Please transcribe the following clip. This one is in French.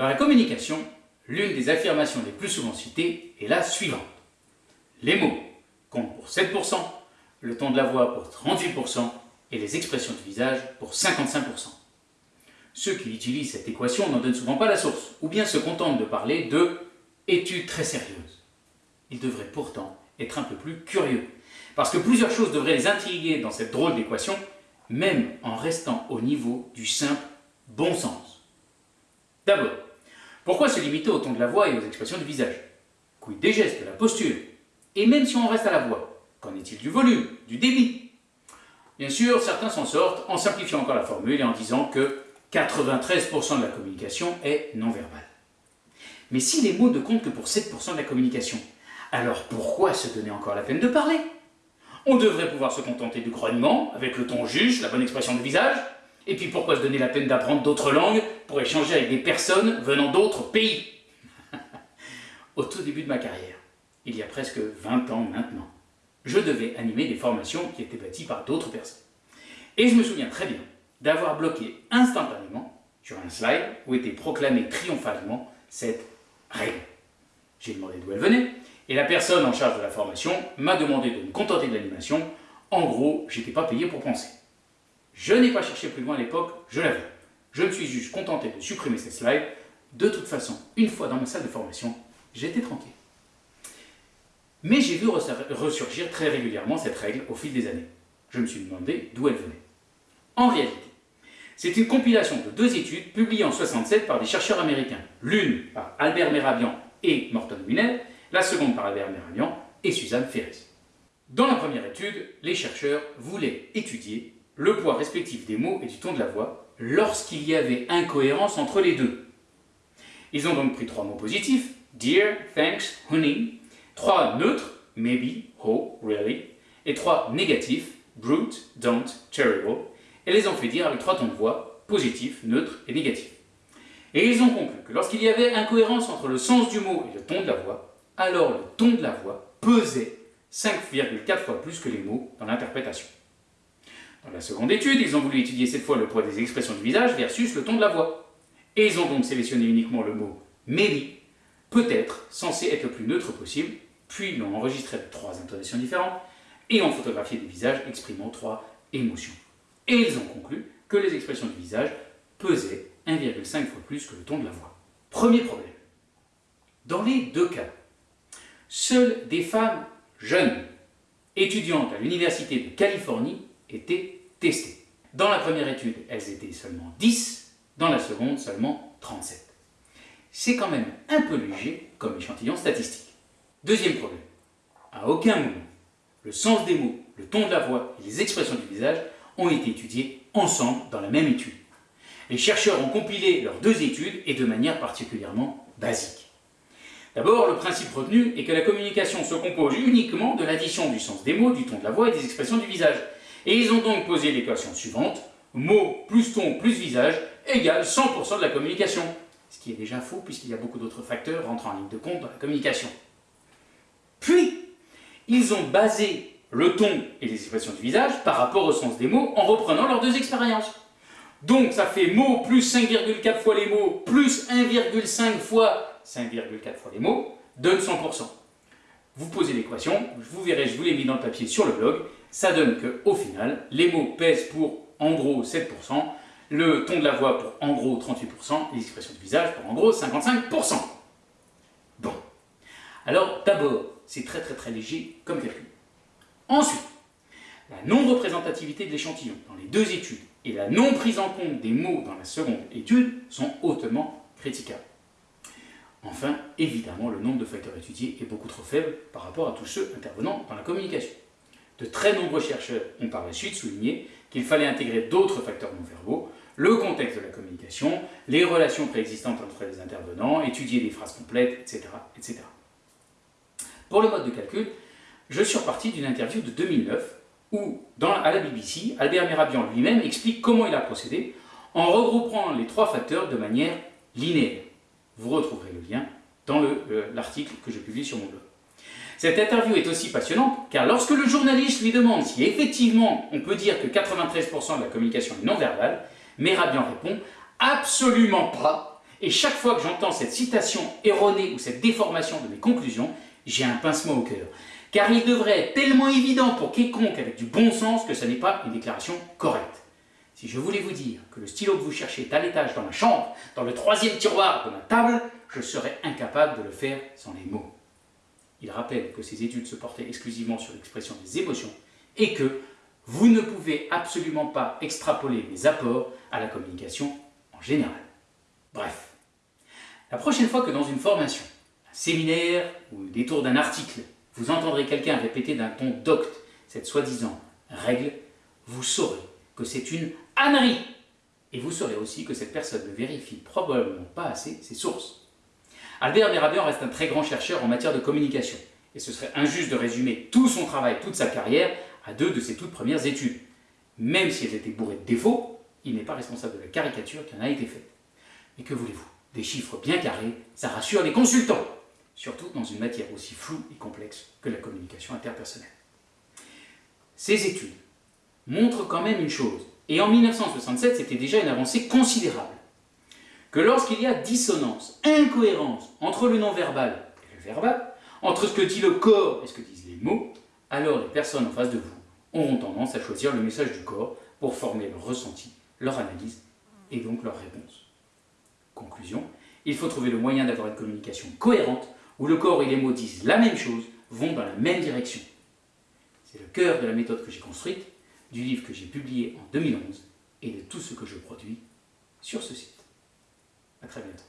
Dans la communication, l'une des affirmations les plus souvent citées est la suivante. Les mots comptent pour 7%, le ton de la voix pour 38% et les expressions du visage pour 55%. Ceux qui utilisent cette équation n'en donnent souvent pas la source, ou bien se contentent de parler de études très sérieuses. Ils devraient pourtant être un peu plus curieux, parce que plusieurs choses devraient les intriguer dans cette drôle d'équation, même en restant au niveau du simple bon sens. D'abord, pourquoi se limiter au ton de la voix et aux expressions du visage? Quid des gestes, de la posture? Et même si on reste à la voix, qu'en est-il du volume, du débit? Bien sûr, certains s'en sortent en simplifiant encore la formule et en disant que 93% de la communication est non verbale. Mais si les mots ne comptent que pour 7% de la communication, alors pourquoi se donner encore la peine de parler? On devrait pouvoir se contenter du grognement, avec le ton juste, la bonne expression de visage, et puis pourquoi se donner la peine d'apprendre d'autres langues pour échanger avec des personnes venant d'autres pays Au tout début de ma carrière, il y a presque 20 ans maintenant, je devais animer des formations qui étaient bâties par d'autres personnes. Et je me souviens très bien d'avoir bloqué instantanément sur un slide où était proclamée triomphalement cette règle. J'ai demandé d'où elle venait, et la personne en charge de la formation m'a demandé de me contenter de l'animation. En gros, j'étais pas payé pour penser. Je n'ai pas cherché plus loin à l'époque, je l'avais. Je me suis juste contenté de supprimer ces slides. De toute façon, une fois dans ma salle de formation, j'étais tranquille. Mais j'ai vu ressurgir très régulièrement cette règle au fil des années. Je me suis demandé d'où elle venait. En réalité, c'est une compilation de deux études publiées en 67 par des chercheurs américains. L'une par Albert Merabian et Morton Winner, la seconde par Albert Merabian et Suzanne Ferris. Dans la première étude, les chercheurs voulaient étudier le poids respectif des mots et du ton de la voix lorsqu'il y avait incohérence entre les deux. Ils ont donc pris trois mots positifs, dear, thanks, honey, trois neutres, maybe, oh, really, et trois négatifs, brute, don't, terrible, et les ont fait dire avec trois tons de voix, positifs, neutres et négatifs. Et ils ont conclu que lorsqu'il y avait incohérence entre le sens du mot et le ton de la voix, alors le ton de la voix pesait 5,4 fois plus que les mots dans l'interprétation. Dans la seconde étude, ils ont voulu étudier cette fois le poids des expressions du visage versus le ton de la voix. Et ils ont donc sélectionné uniquement le mot maybe, peut-être censé être le plus neutre possible, puis l'ont enregistré avec trois intonations différentes et ont photographié des visages exprimant trois émotions. Et ils ont conclu que les expressions du visage pesaient 1,5 fois plus que le ton de la voix. Premier problème. Dans les deux cas, seules des femmes jeunes, étudiantes à l'Université de Californie, étaient testées. Dans la première étude, elles étaient seulement 10, dans la seconde seulement 37. C'est quand même un peu léger comme échantillon statistique. Deuxième problème. À aucun moment, le sens des mots, le ton de la voix et les expressions du visage ont été étudiés ensemble dans la même étude. Les chercheurs ont compilé leurs deux études et de manière particulièrement basique. D'abord, le principe retenu est que la communication se compose uniquement de l'addition du sens des mots, du ton de la voix et des expressions du visage. Et ils ont donc posé l'équation suivante, mots plus ton plus visage égale 100% de la communication. Ce qui est déjà faux puisqu'il y a beaucoup d'autres facteurs rentrant en ligne de compte dans la communication. Puis, ils ont basé le ton et les expressions du visage par rapport au sens des mots en reprenant leurs deux expériences. Donc ça fait mots plus 5,4 fois les mots plus 1,5 fois 5,4 fois les mots donne 100%. Vous posez l'équation, vous verrez, je vous l'ai mis dans le papier sur le blog, ça donne qu'au final, les mots pèsent pour en gros 7%, le ton de la voix pour en gros 38%, les expressions du visage pour en gros 55%. Bon. Alors d'abord, c'est très très très léger comme calcul. Ensuite, la non-représentativité de l'échantillon dans les deux études et la non prise en compte des mots dans la seconde étude sont hautement critiquables. Enfin, évidemment, le nombre de facteurs étudiés est beaucoup trop faible par rapport à tous ceux intervenant dans la communication. De très nombreux chercheurs ont par la suite souligné qu'il fallait intégrer d'autres facteurs non verbaux, le contexte de la communication, les relations préexistantes entre les intervenants, étudier des phrases complètes, etc. etc. Pour le mode de calcul, je suis reparti d'une interview de 2009 où, dans, à la BBC, Albert Merabian lui-même explique comment il a procédé en regroupant les trois facteurs de manière linéaire. Vous retrouverez le lien dans l'article que je publie sur mon blog. Cette interview est aussi passionnante car lorsque le journaliste lui demande si effectivement on peut dire que 93% de la communication est non verbale, Merabian répond « Absolument pas Et chaque fois que j'entends cette citation erronée ou cette déformation de mes conclusions, j'ai un pincement au cœur. Car il devrait être tellement évident pour quiconque avec du bon sens que ce n'est pas une déclaration correcte. Si je voulais vous dire que le stylo que vous cherchez est à l'étage dans ma chambre, dans le troisième tiroir de ma table, je serais incapable de le faire sans les mots. Il rappelle que ces études se portaient exclusivement sur l'expression des émotions et que vous ne pouvez absolument pas extrapoler mes apports à la communication en général. Bref, la prochaine fois que dans une formation, un séminaire ou des tours d'un article, vous entendrez quelqu'un répéter d'un ton docte cette soi-disant règle, vous saurez que c'est une ânerie. Et vous saurez aussi que cette personne ne vérifie probablement pas assez ses sources. Albert Merabian reste un très grand chercheur en matière de communication, et ce serait injuste de résumer tout son travail, toute sa carrière, à deux de ses toutes premières études. Même si elles étaient bourrées de défauts, il n'est pas responsable de la caricature qui en a été faite. Mais que voulez-vous? Des chiffres bien carrés, ça rassure les consultants, surtout dans une matière aussi floue et complexe que la communication interpersonnelle. Ces études montrent quand même une chose, et en 1967 c'était déjà une avancée considérable, que lorsqu'il y a dissonance, incohérence entre le non-verbal et le verbal, entre ce que dit le corps et ce que disent les mots, alors les personnes en face de vous auront tendance à choisir le message du corps pour former leur ressenti, leur analyse et donc leur réponse. Conclusion, il faut trouver le moyen d'avoir une communication cohérente où le corps et les mots disent la même chose, vont dans la même direction. C'est le cœur de la méthode que j'ai construite, du livre que j'ai publié en 2011 et de tout ce que je produis sur ce site. A très bientôt.